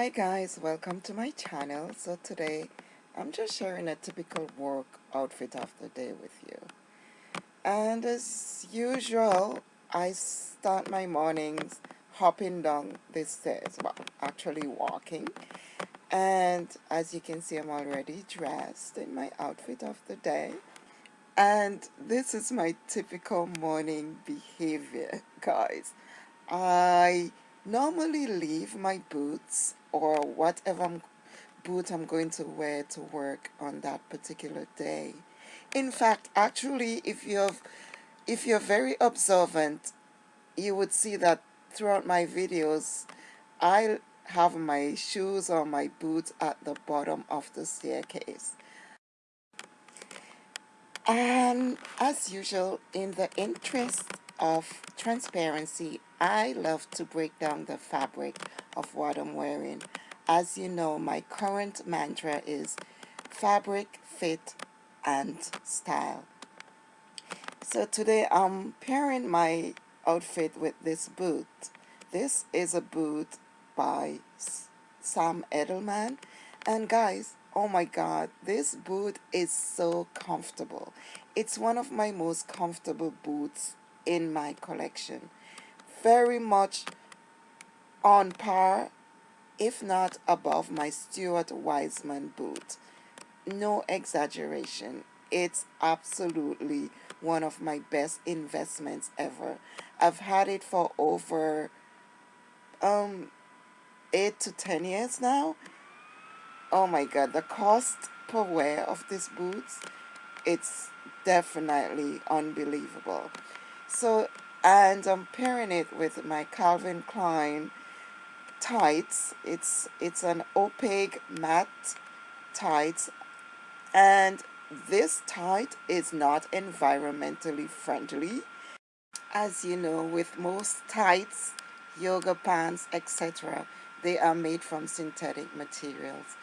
Hi guys, welcome to my channel. So today I'm just sharing a typical work outfit of the day with you. And as usual, I start my mornings hopping down the stairs, well actually walking. And as you can see I'm already dressed in my outfit of the day. And this is my typical morning behavior guys. I normally leave my boots or whatever I'm, boot I'm going to wear to work on that particular day. In fact, actually, if you're, if you're very observant, you would see that throughout my videos, I have my shoes or my boots at the bottom of the staircase. And as usual, in the interest of transparency, I love to break down the fabric of what I'm wearing. As you know, my current mantra is fabric, fit, and style. So today I'm pairing my outfit with this boot. This is a boot by Sam Edelman. And guys, oh my god, this boot is so comfortable. It's one of my most comfortable boots in my collection. Very much on par, if not above my Stuart Weitzman boot. No exaggeration. It's absolutely one of my best investments ever. I've had it for over um, 8 to 10 years now. Oh my god, the cost per wear of these boots, it's definitely unbelievable. So, and I'm pairing it with my Calvin Klein tights. It's, it's an opaque matte tights. And this tight is not environmentally friendly. As you know, with most tights, yoga pants, etc., they are made from synthetic materials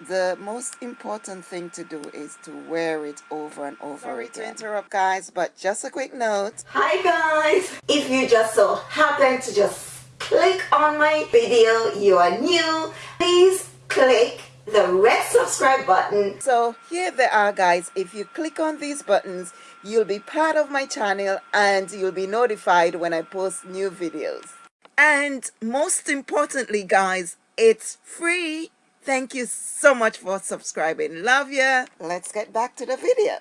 the most important thing to do is to wear it over and over Sorry again. to interrupt guys, but just a quick note. Hi guys! If you just so happen to just click on my video, you are new, please click the red subscribe button. So here they are guys, if you click on these buttons, you'll be part of my channel and you'll be notified when I post new videos. And most importantly guys, it's free Thank you so much for subscribing. Love ya. Let's get back to the video.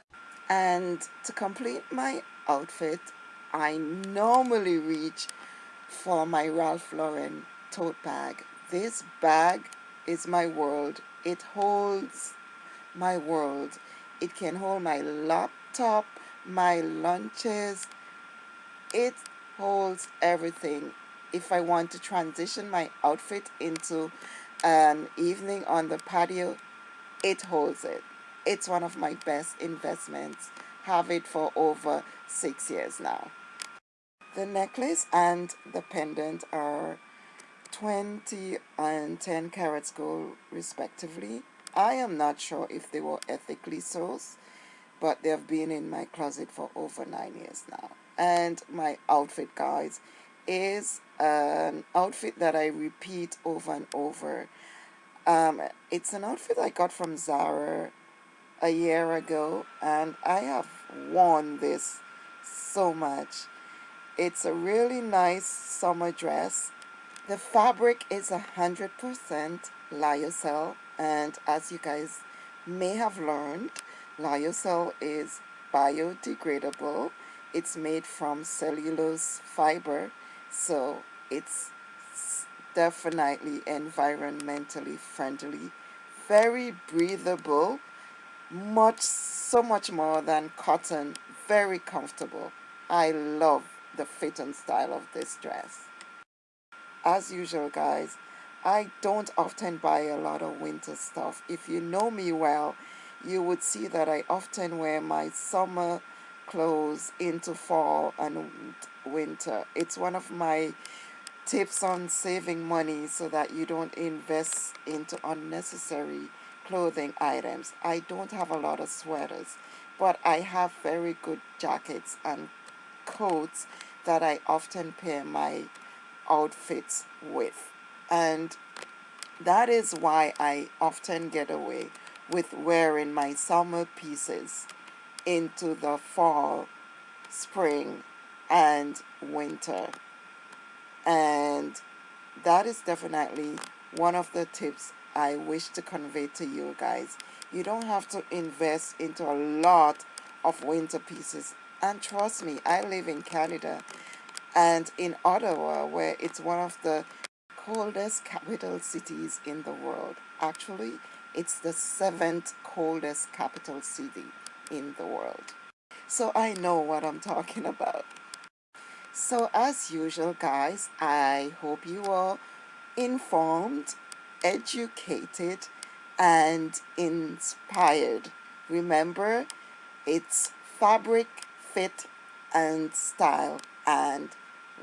And to complete my outfit, I normally reach for my Ralph Lauren tote bag. This bag is my world. It holds my world. It can hold my laptop, my lunches. It holds everything. If I want to transition my outfit into an evening on the patio, it holds it. It's one of my best investments. Have it for over six years now. The necklace and the pendant are 20 and 10 carats gold respectively. I am not sure if they were ethically sourced, but they have been in my closet for over nine years now. And my outfit, guys, is an outfit that I repeat over and over. Um, it's an outfit I got from Zara a year ago and I have worn this so much. It's a really nice summer dress. The fabric is a 100% lyocell and as you guys may have learned, lyocell is biodegradable. It's made from cellulose fiber so it's definitely environmentally friendly very breathable much so much more than cotton very comfortable. I love the fit and style of this dress. As usual guys I don't often buy a lot of winter stuff. If you know me well you would see that I often wear my summer clothes into fall and winter. It's one of my tips on saving money so that you don't invest into unnecessary clothing items. I don't have a lot of sweaters, but I have very good jackets and coats that I often pair my outfits with. And that is why I often get away with wearing my summer pieces into the fall, spring, and winter. And that is definitely one of the tips I wish to convey to you guys. You don't have to invest into a lot of winter pieces. And trust me, I live in Canada and in Ottawa, where it's one of the coldest capital cities in the world. Actually, it's the seventh coldest capital city in the world. So I know what I'm talking about. So as usual, guys, I hope you are informed, educated, and inspired. Remember, it's fabric, fit, and style. And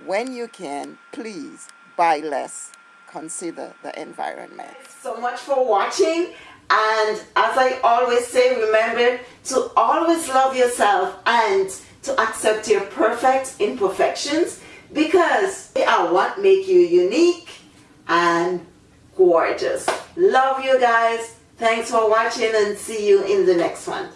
when you can, please buy less. Consider the environment. So much for watching. And as I always say, remember to always love yourself and to accept your perfect imperfections because they are what make you unique and gorgeous. Love you guys. Thanks for watching and see you in the next one.